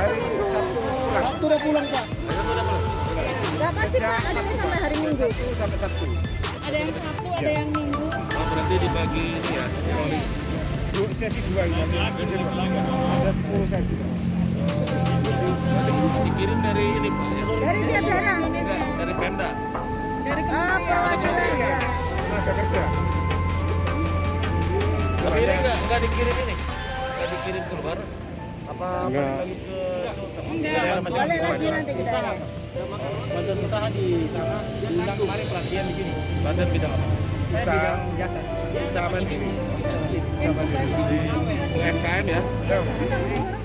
Hari Sabtu pulang. Sabtu udah pulang, Pak. Sabtu. Enggak pasti, Pak. Ada yang sampai hari Minggu. Sabtu sampai Sabtu. Ada yang Sabtu, ada ya. yang Minggu. Oh, berarti dibagi ya, teroris. Dua sesi dua ya. ini. Ada sepuluh sesi. Dikirim dari ini, Pak. Ya? Dari tiap daerah. Dari Pemda. Dari ah, kementerian. Tenaga kerja. Tapi ini nggak dikirim ini? Nggak dikirim ke luar? Apa Enggak. lagi ke? Enggak, boleh lagi nanti kita. Badan usaha di sana diundang kemarin pelatihan di sini. Badan bidang apa? Usaha. jasa. Usaha. UMKM ya? Ya.